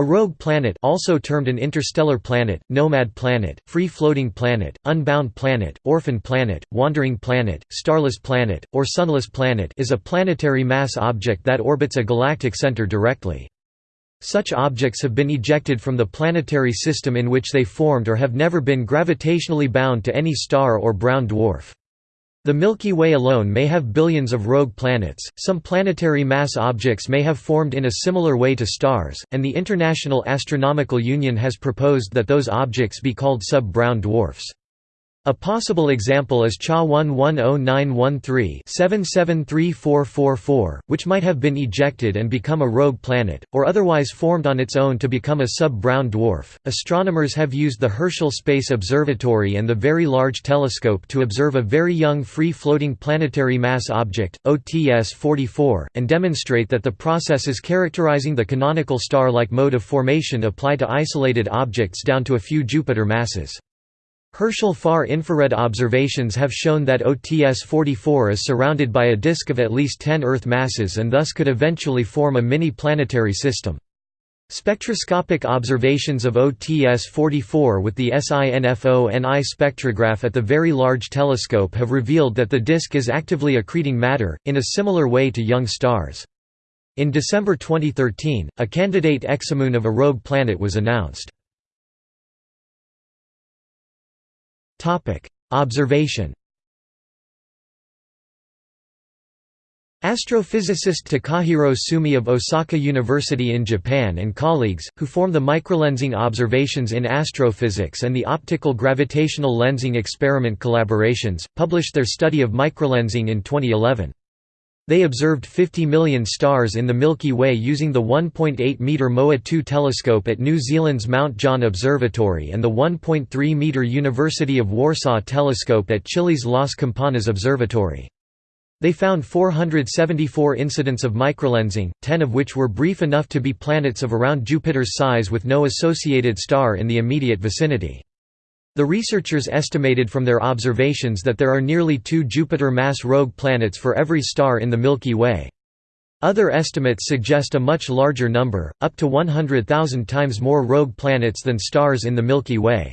A rogue planet also termed an interstellar planet, nomad planet, free-floating planet, unbound planet, orphan planet, wandering planet, starless planet, or sunless planet is a planetary mass object that orbits a galactic center directly. Such objects have been ejected from the planetary system in which they formed or have never been gravitationally bound to any star or brown dwarf. The Milky Way alone may have billions of rogue planets, some planetary mass objects may have formed in a similar way to stars, and the International Astronomical Union has proposed that those objects be called sub-brown dwarfs. A possible example is CHA 110913-773444, which might have been ejected and become a rogue planet, or otherwise formed on its own to become a sub-brown dwarf. Astronomers have used the Herschel Space Observatory and the Very Large Telescope to observe a very young free-floating planetary mass object, OTS-44, and demonstrate that the processes characterizing the canonical star-like mode of formation apply to isolated objects down to a few Jupiter masses. Herschel far-infrared observations have shown that OTS-44 is surrounded by a disk of at least 10 Earth masses and thus could eventually form a mini-planetary system. Spectroscopic observations of OTS-44 with the SINFONI spectrograph at the Very Large Telescope have revealed that the disk is actively accreting matter, in a similar way to young stars. In December 2013, a candidate exomoon of a rogue planet was announced. Topic: Observation. Astrophysicist Takahiro Sumi of Osaka University in Japan and colleagues, who form the microlensing observations in astrophysics and the optical gravitational lensing experiment collaborations, published their study of microlensing in 2011. They observed 50 million stars in the Milky Way using the 1.8-metre MOA-2 telescope at New Zealand's Mount John Observatory and the 1.3-metre University of Warsaw telescope at Chile's Las Campanas Observatory. They found 474 incidents of microlensing, 10 of which were brief enough to be planets of around Jupiter's size with no associated star in the immediate vicinity. The researchers estimated from their observations that there are nearly two Jupiter-mass rogue planets for every star in the Milky Way. Other estimates suggest a much larger number, up to 100,000 times more rogue planets than stars in the Milky Way.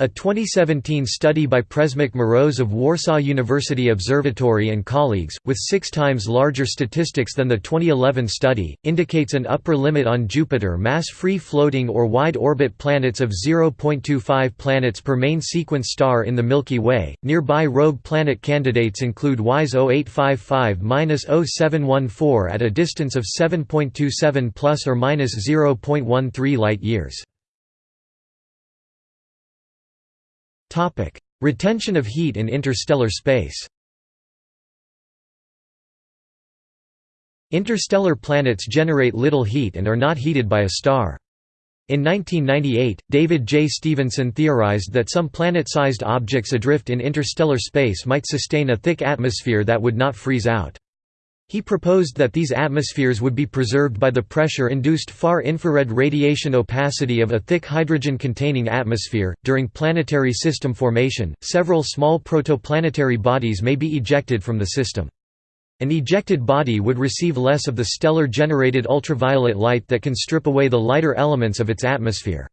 A 2017 study by Przemysław Mróz of Warsaw University Observatory and colleagues, with six times larger statistics than the 2011 study, indicates an upper limit on Jupiter mass free-floating or wide-orbit planets of 0.25 planets per main sequence star in the Milky Way. Nearby rogue planet candidates include WISE 0855-0714 at a distance of 7.27 plus or minus 0.13 light-years. Retention of heat in interstellar space Interstellar planets generate little heat and are not heated by a star. In 1998, David J. Stevenson theorized that some planet-sized objects adrift in interstellar space might sustain a thick atmosphere that would not freeze out. He proposed that these atmospheres would be preserved by the pressure-induced far-infrared radiation opacity of a thick hydrogen-containing atmosphere. During planetary system formation, several small protoplanetary bodies may be ejected from the system. An ejected body would receive less of the stellar-generated ultraviolet light that can strip away the lighter elements of its atmosphere.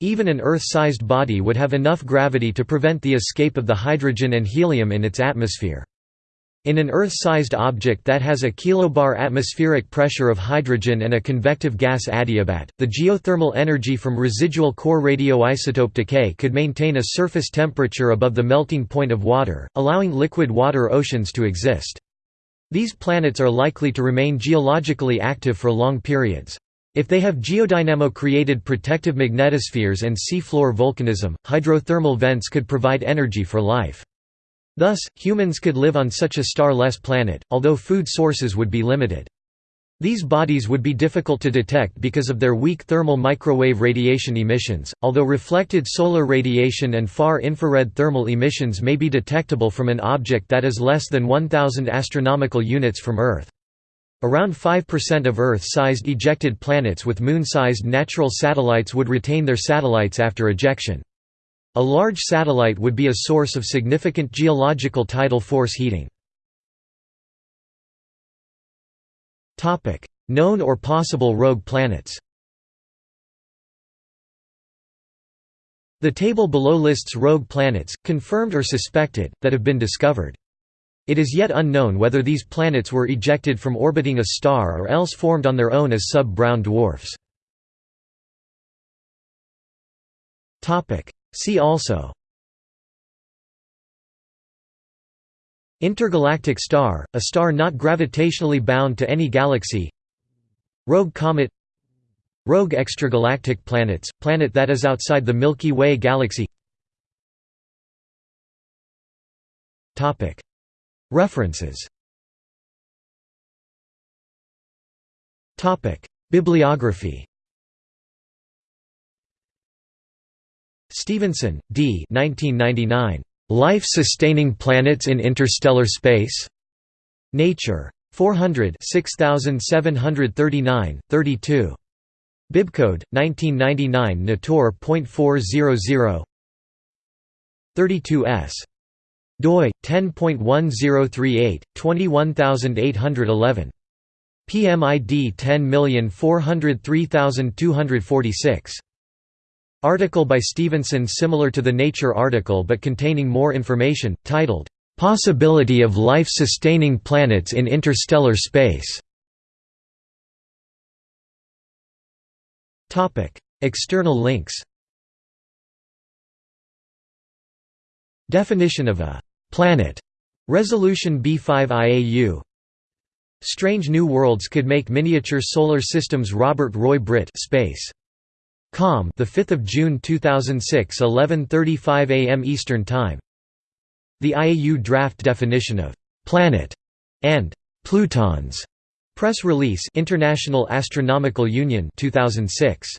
Even an Earth-sized body would have enough gravity to prevent the escape of the hydrogen and helium in its atmosphere. In an Earth-sized object that has a kilobar atmospheric pressure of hydrogen and a convective gas adiabat, the geothermal energy from residual core radioisotope decay could maintain a surface temperature above the melting point of water, allowing liquid water oceans to exist. These planets are likely to remain geologically active for long periods. If they have geodynamo-created protective magnetospheres and seafloor volcanism, hydrothermal vents could provide energy for life. Thus, humans could live on such a star-less planet, although food sources would be limited. These bodies would be difficult to detect because of their weak thermal microwave radiation emissions, although reflected solar radiation and far-infrared thermal emissions may be detectable from an object that is less than 1000 astronomical units from Earth. Around 5% of Earth-sized ejected planets with Moon-sized natural satellites would retain their satellites after ejection. A large satellite would be a source of significant geological tidal force heating. Known or possible rogue planets The table below lists rogue planets, confirmed or suspected, that have been discovered. It is yet unknown whether these planets were ejected from orbiting a star or else formed on their own as sub-brown dwarfs. See also Intergalactic star, a star not gravitationally bound to any galaxy Rogue comet Rogue extragalactic planets, planet that is outside the Milky Way galaxy References Bibliography Stevenson, D. 1999. Life-sustaining planets in interstellar space. Nature. 400 6739, 32. Bibcode 1999 Nator.400 32s. doi 10.1038 21811. PMID 10403246. Article by Stevenson similar to the Nature article but containing more information, titled, "'Possibility of Life-Sustaining Planets in Interstellar Space' External links Definition of a «planet» Resolution B5 IAU Strange New Worlds could make miniature solar systems Robert Roy Britt Space. Com the 5th of June 2006 11:35 a.m. Eastern Time The IAU draft definition of planet and plutons Press release International Astronomical Union 2006